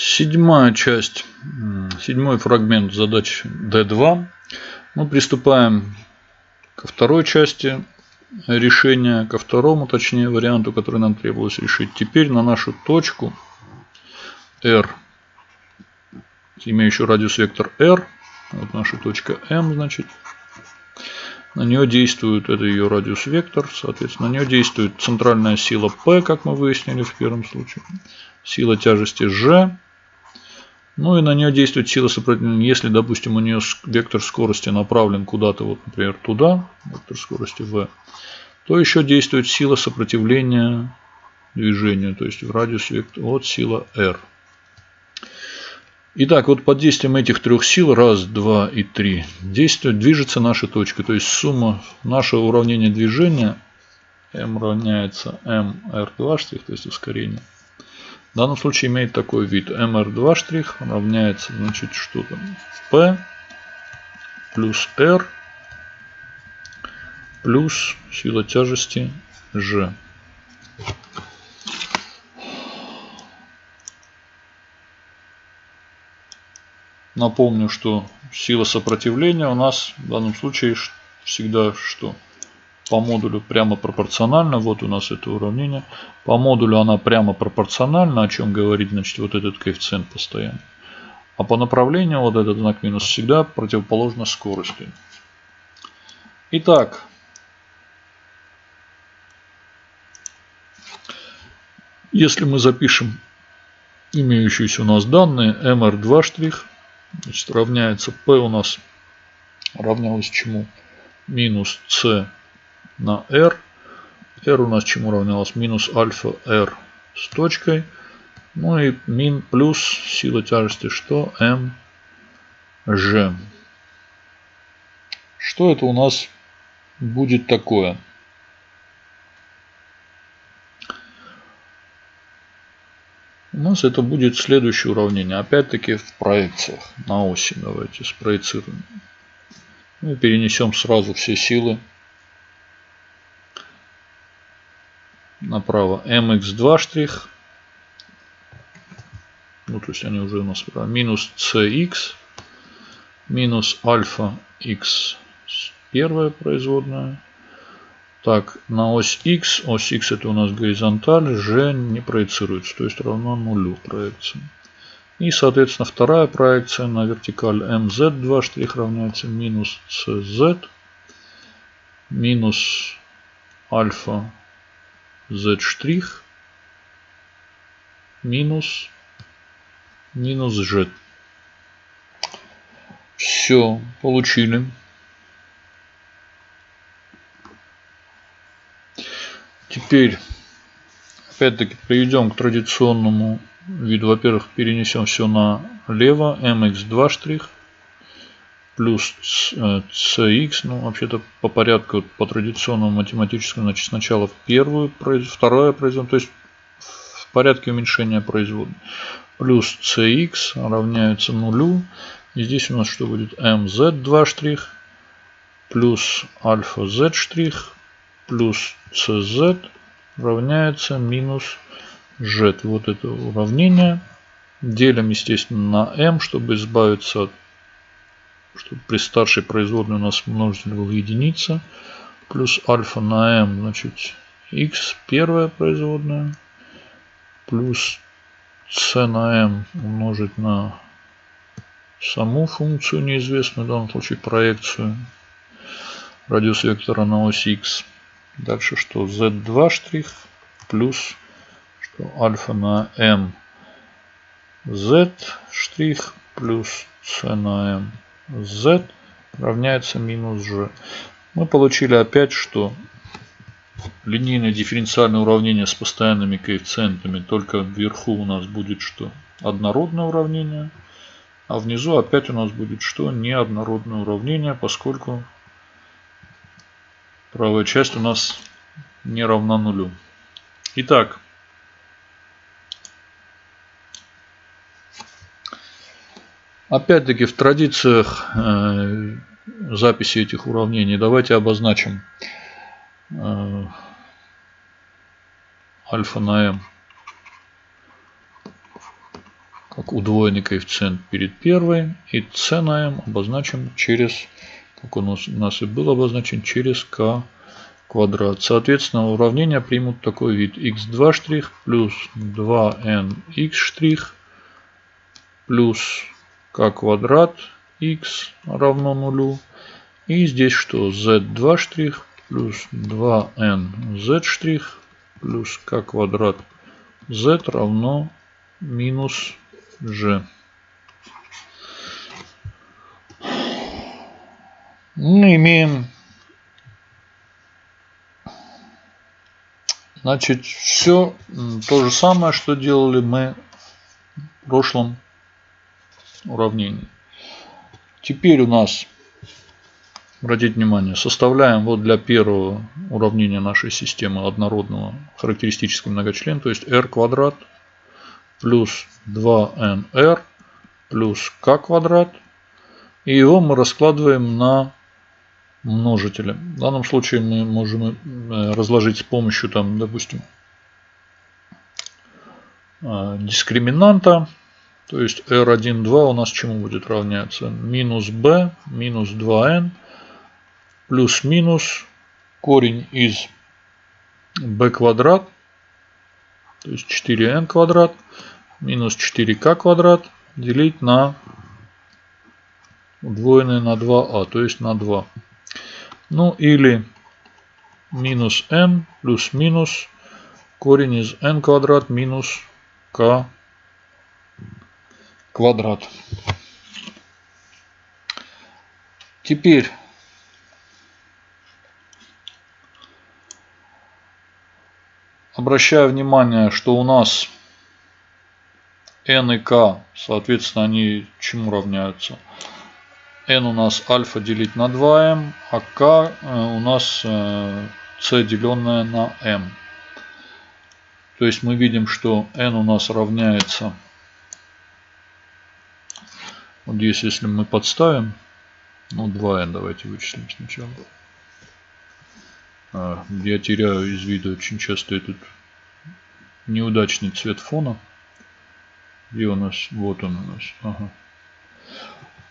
Седьмая часть, седьмой фрагмент задач D2. Мы приступаем ко второй части решения, ко второму, точнее, варианту, который нам требовалось решить. Теперь на нашу точку R, имеющую радиус вектор R, вот наша точка M, значит, на нее действует, это ее радиус вектор, соответственно, на нее действует центральная сила P, как мы выяснили в первом случае, сила тяжести G, ну и на нее действует сила сопротивления. Если, допустим, у нее вектор скорости направлен куда-то, вот, например, туда, вектор скорости v, то еще действует сила сопротивления движению, то есть в радиус вектора, вот сила r. Итак, вот под действием этих трех сил, раз, два и три, действует, движется наша точка. То есть сумма нашего уравнения движения m равняется mr2, то есть ускорение. В данном случае имеет такой вид. mr2 штрих равняется, значит, что там? p плюс r плюс сила тяжести g. Напомню, что сила сопротивления у нас в данном случае всегда что? По модулю прямо пропорционально. Вот у нас это уравнение. По модулю она прямо пропорциональна, о чем говорит значит, вот этот коэффициент постоянно. А по направлению вот этот знак минус всегда противоположно скорости. Итак, если мы запишем имеющиеся у нас данные mr2 штрих Значит, равняется P у нас равнялось чему? Минус C на R. R у нас чему равнялось? Минус альфа R с точкой. Ну и мин плюс сила тяжести что? M G. Что это у нас будет такое? У нас это будет следующее уравнение. Опять-таки в проекциях на оси. Давайте спроецируем. Мы перенесем сразу все силы направо. mx2 штрих. Ну, то есть они уже у нас минус cx минус альфа x первая производная так, на ось X, ось X это у нас горизонталь, G не проецируется, то есть равно нулю проекции. И, соответственно, вторая проекция на вертикаль MZ2 штрих равняется минус CZ минус альфа Z штрих минус минус G. Все, получили. Теперь, опять-таки, приведем к традиционному виду. Во-первых, перенесем все налево. mx2 штрих плюс cx. Ну, вообще-то по порядку, по традиционному математическому, значит, сначала первую, второе производное, то есть в порядке уменьшения производной. Плюс cx равняется нулю. И здесь у нас что будет? mz2 штрих плюс альфа z штрих плюс cz равняется минус z. Вот это уравнение. Делим, естественно, на m, чтобы избавиться от чтобы при старшей производной у нас множитель был единица. Плюс альфа на m, значит, x первая производная. Плюс c на m умножить на саму функцию неизвестную, в данном случае проекцию радиус вектора на ось x. Дальше что? Z2 штрих плюс что альфа на m z штрих плюс c на m z равняется минус g. Мы получили опять, что линейное дифференциальное уравнение с постоянными коэффициентами, только вверху у нас будет что? Однородное уравнение, а внизу опять у нас будет что? Неоднородное уравнение, поскольку правая часть у нас не равна нулю. Итак, опять-таки в традициях э, записи этих уравнений давайте обозначим э, альфа на m как удвоенный коэффициент перед первой. И c на m обозначим через, как он у нас и был обозначен, через k квадрат. Соответственно, уравнения примут такой вид. x2 штрих плюс 2nx штрих плюс k квадрат x равно нулю. И здесь что? z2 штрих плюс 2nz штрих плюс k квадрат z равно минус g. Мы имеем Значит, все то же самое, что делали мы в прошлом уравнении. Теперь у нас, обратите внимание, составляем вот для первого уравнения нашей системы однородного характеристического многочлена, то есть r квадрат плюс 2nr плюс k квадрат. И его мы раскладываем на множители. В данном случае мы можем э, разложить с помощью, там, допустим, э, дискриминанта. То есть R1, 2 у нас чему будет равняться? Минус B минус 2n плюс-минус корень из b квадрат, то есть 4n квадрат, минус 4k квадрат делить на удвоенное на 2а, то есть на 2. Ну или минус n плюс минус корень из n квадрат минус k квадрат. Теперь обращаю внимание, что у нас n и k, соответственно, они чему равняются? n у нас альфа делить на 2m, а k э, у нас c э, деленное на m. То есть мы видим, что n у нас равняется, вот здесь если мы подставим, ну 2n давайте вычислим сначала. А, я теряю из вида очень часто этот неудачный цвет фона. Где у нас? Вот он у нас. Ага.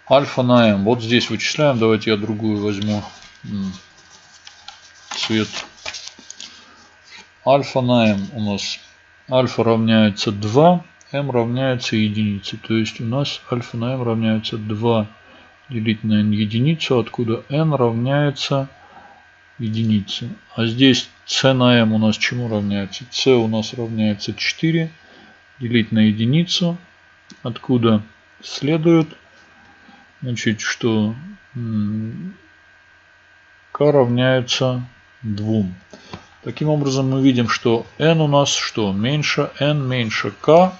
Альфа на m. Вот здесь вычисляем. Давайте я другую возьму. Цвет. Альфа на m у нас. Альфа равняется 2. M равняется единице. То есть у нас альфа на m равняется 2 делить на n единицу. Откуда n равняется единице. А здесь c на m у нас чему равняется? c у нас равняется 4 делить на единицу. Откуда следует Значит, что k равняется 2. Таким образом, мы видим, что n у нас что? Меньше n меньше k.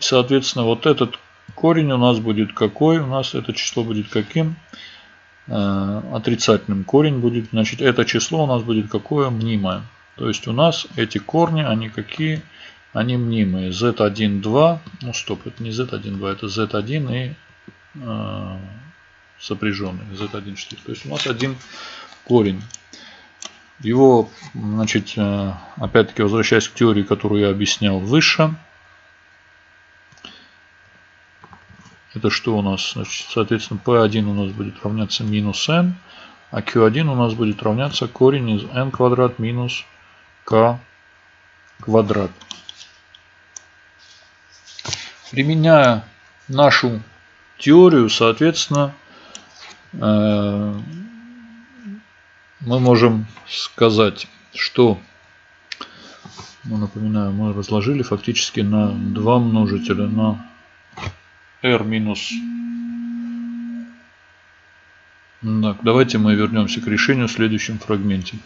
Соответственно, вот этот корень у нас будет какой? У нас это число будет каким? Э, отрицательным. Корень будет, значит, это число у нас будет какое? Мнимое. То есть у нас эти корни, они какие? Они мнимые. z1, 2. Ну, стоп, это не z1, 2, это z1 и э, сопряженный, z1 штырь. То есть у нас один корень. Его, значит, э, опять-таки возвращаясь к теории, которую я объяснял выше. Это что у нас? Значит, соответственно, P1 у нас будет равняться минус n, а Q1 у нас будет равняться корень из n квадрат минус k квадрат. Применяя нашу теорию, соответственно, Э, мы можем сказать, что, ну, напоминаю, мы разложили фактически на два множителя на r минус. Так, давайте мы вернемся к решению в следующем фрагменте.